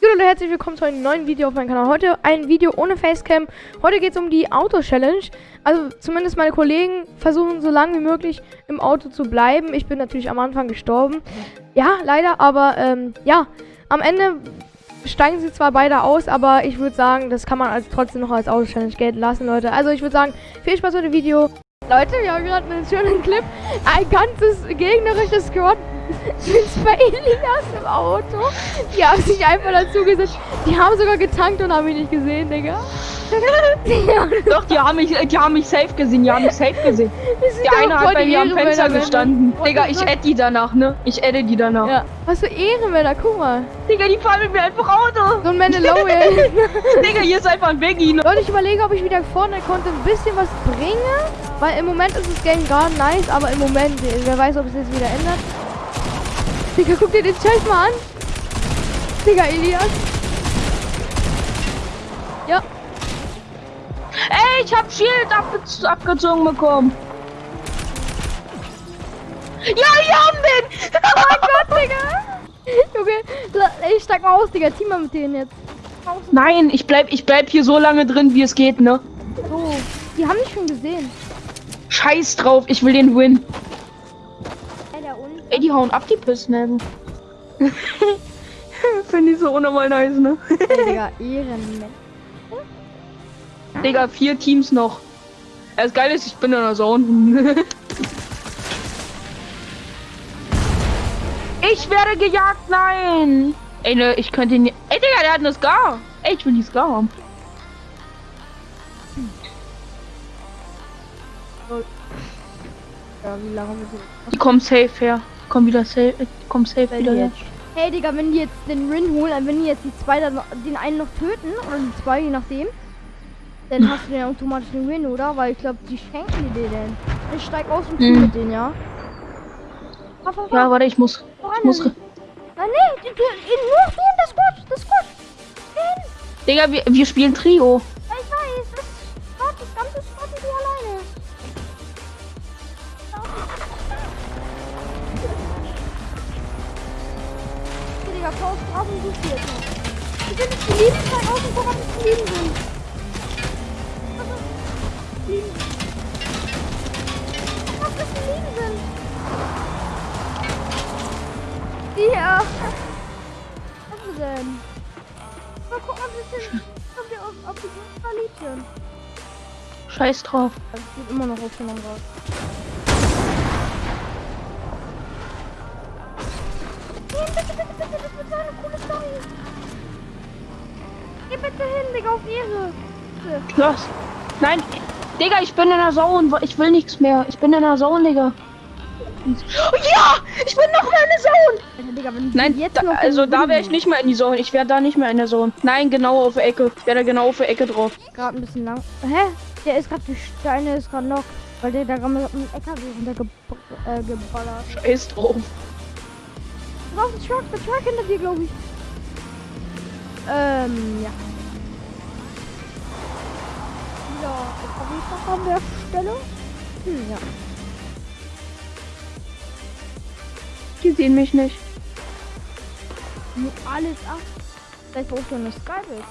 Hallo und herzlich willkommen zu einem neuen Video auf meinem Kanal. Heute ein Video ohne Facecam. Heute geht es um die Auto-Challenge. Also zumindest meine Kollegen versuchen so lange wie möglich im Auto zu bleiben. Ich bin natürlich am Anfang gestorben. Ja, leider, aber ähm, ja, am Ende steigen sie zwar beide aus, aber ich würde sagen, das kann man als, trotzdem noch als Auto-Challenge gelten lassen, Leute. Also ich würde sagen, viel Spaß mit dem Video. Leute, wir haben gerade einen schönen Clip. Ein ganzes gegnerisches Squad sind bei Elias im Auto. Die haben sich einfach dazu gesetzt. Die haben sogar getankt und haben mich nicht gesehen, Digga. Doch, die haben mich, die haben mich safe gesehen, die haben mich safe gesehen. Die eine hat bei mir am Fenster gestanden. Digga, ich adde die danach, ne? Ich adde die danach. Ja. Was für Ehrenmänner, guck mal. Digga, die fahren mit mir einfach Auto. So ein Mandalorian. Digga, hier ist einfach ein Veggie. Ne? Leute, ich überlege, ob ich wieder vorne konnte ein bisschen was bringe. Weil im Moment ist das Game gar nice, aber im Moment, wer weiß, ob es jetzt wieder ändert. Digga, guck dir den Scheiß mal an. Digga, Elias. Ja. Ey, ich hab Shield abge abgezogen bekommen. Ja, wir haben den! oh mein Gott, Digga! Junge, ich steig mal aus, Digga. Team mal mit denen jetzt. Nein, ich bleib, ich bleib hier so lange drin, wie es geht, ne? So, die haben dich schon gesehen. Scheiß drauf, ich will den Win. Ey, die hauen ab, die Pissnäben. Finde ich so unnormal nice, ne? Ey, Digga, Ehrenmensch. Digga, vier Teams noch. Das Geile ist, ich bin in der Zone. ich werde gejagt, nein! Ey, ne, ich könnte ihn. Ey, Digga, der hat eine Scar. Ey, ich will die Scar haben. Ja, wie lange wir sind. Die kommen safe her. Komm wieder safe. Komm safe wieder her. Hey Digga, wenn die jetzt den Rin holen, wenn die jetzt die zwei dann den einen noch töten, oder die zwei, je nachdem, dann hast du den automatisch den Win, oder? Weil ich glaube, die schenken die dir denn. Ich steig aus und mhm. mit denen, ja? Fahr, fahr, fahr. Ja, warte, ich muss. Ich muss. Nein, nee, die, die, nur den, das Squad, das Squad. Digga, wir, wir spielen Trio. Die Lieben zeigen, außen vor, was die Lieben sind. Lieben. Was das die Lieben sind. Ja. Was ist denn? Mal gucken, ob das denn, ob wir auf, auf die verliebt sind. Scheiß drauf. Das geht immer noch aufgenommen raus. Geh bitte hin, Digga, auf Ehre. Was? Nein, Digga, ich bin in der Zone. Ich will nichts mehr. Ich bin in der Zone, Digga. Oh, ja! Ich bin noch mal in der Zone! Nein, jetzt da, also da wäre ich nicht mehr in die Zone. Ich wäre da nicht mehr in der Zone. Nein, genau auf der Ecke. Ich wäre da genau auf der Ecke drauf. Gerade ein bisschen lang. Hä? Der ist gerade die Steine ist gerade noch. Weil der da gerade mit einem LKW runtergeballert. Äh, Scheiß drauf. Drauf, der Truck, der Truck hinter dir, glaube ich. Ähm, ja. Ja, LKW an der Stelle. Hm, ja. Die sehen mich nicht. Nur alles ab. Vielleicht brauchst du eine Skybase.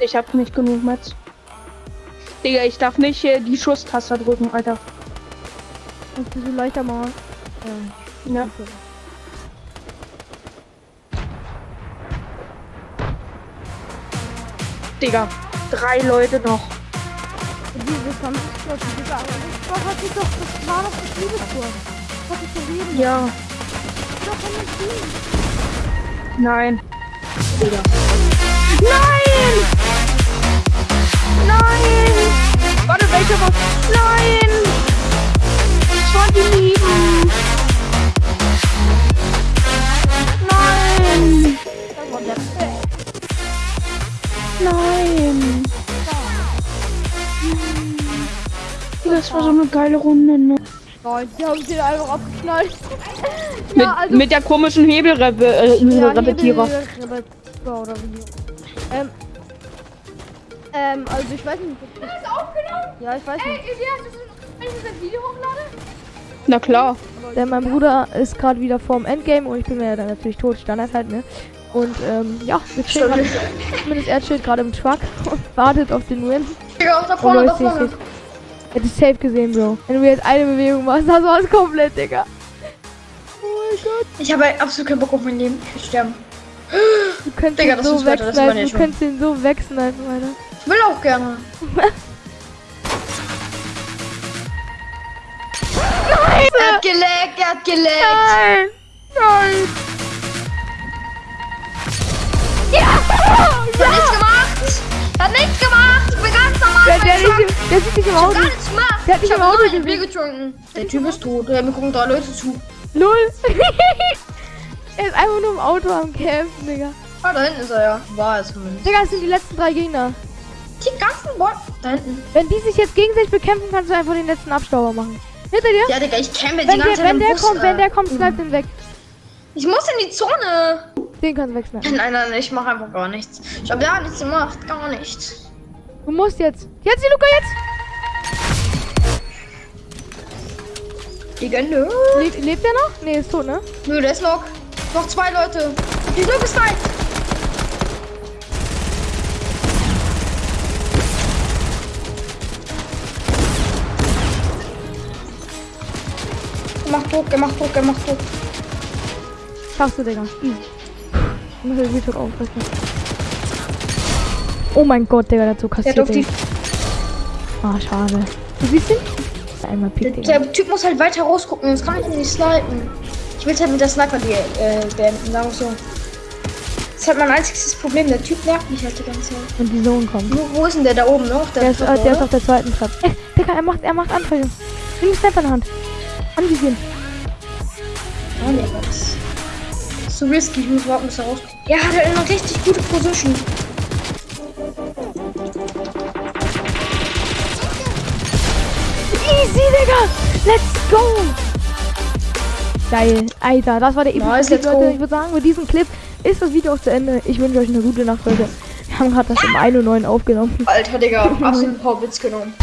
Ich hab nicht genug Metz. Digga, ich darf nicht äh, die Schusstaste drücken, Alter. Du so leichter mal. Ähm, ja. Okay. Digga, drei Leute noch. Diese 20 Leute, Digga, das hat sich doch, das war doch das Liebestor. Das hat sich verlieben. Ja. Doch. Nein. Digga. Nein! Das war so eine geile Runde, ne? Nein, die haben sie einfach abgeknallt. ja, mit, also mit der komischen Hebelrepetierer. Äh, ja. Hebel oder wie. Ähm, ähm, also ich weiß nicht. Das ist aufgenommen? Ja, ich weiß nicht. Ey, Elias, wenn ich das Video hochlade? Na klar. Denn mein Bruder ist gerade wieder vorm Endgame und ich bin mir dann natürlich tot, Standard halt, ne? Und ähm, ja, wir chillen grad, zumindest er chillt gerade im Truck und wartet auf den Win. Digga, da vorne, da vorne. Hätte ich safe gesehen, Bro. Wenn du jetzt eine Bewegung machst, das war's komplett, Digga. Oh mein Gott. Ich habe absolut keinen Bock auf mein Leben. Ich will sterben. Du könntest Digga, ihn so wechseln, du könntest ihn so wechseln, Alter. Ich will auch gerne. Nein! Er hat geleckt, er hat geleckt. Nein! Nein! Ja! Er hat nichts gemacht! Er hat nichts gemacht! Ich bin ganz normal! Der, der, nicht, der sieht nicht im Auto. Ich hab gar nichts gemacht! Der hat nicht ich im Auto hab Bier getrunken. Der Typ ist tot. Wir gucken drei Leute zu. Null! er ist einfach nur im Auto am Kämpfen, Digga. Ah, da hinten ist er ja. War es zumindest. Digga, das sind die letzten drei Gegner. Die ganzen Bots. Da hinten. Wenn die sich jetzt gegenseitig bekämpfen, kannst du einfach den letzten Abstauber machen. Hinter dir? Ja, Digga, ich kämpfe die ganze der, Wenn der Bus, kommt, äh, wenn der kommt, snipe den weg. Ich muss in die Zone. Den kannst du wegsnipen. Nein, nein, ich mach einfach gar nichts. Ich hab ja nichts gemacht, gar nichts. Du musst jetzt. Jetzt, die Luca, jetzt! Legende. Le lebt der noch? Ne, ist tot, ne? Nö, der ist noch. Noch zwei Leute. Die Luke ist weit. Er macht Druck, er macht Druck, er macht Druck. Schaffst du, Digga. Easy. Muss den Video aufrechnen. Oh mein Gott, Digga, dazu kassiert. Der Ah, schade. Du siehst ihn? Einmal pick, der, der Typ muss halt weiter rausgucken, sonst kann ich ihn nicht snipen. Ich will halt mit der Sniper die, äh, beenden, sagen wir so. Das ist halt mein einziges Problem. Der Typ nervt mich halt die ganze Zeit. Und die Sohn kommt. Wo, wo ist denn der da oben noch? Der, der, ist, Treppe, der ist, auf der zweiten Treppe. Ey, Digga, er macht, er macht Anfälle. Nimm die Sniper in der Hand. Anvisieren. Oh, nee, das so risky. Ich muss warten, bis er rauskommt. Ja, hat er eine richtig gute Position. Easy, Digga! Let's go! Geil. Alter, das war der epische nice, Clip, Leute. Ich würde sagen, mit diesem Clip ist das Video auch zu Ende. Ich wünsche euch eine gute Nacht, Leute. Wir haben gerade das um 1 Uhr 9 aufgenommen. Alter, Digga, absolut Witz genommen.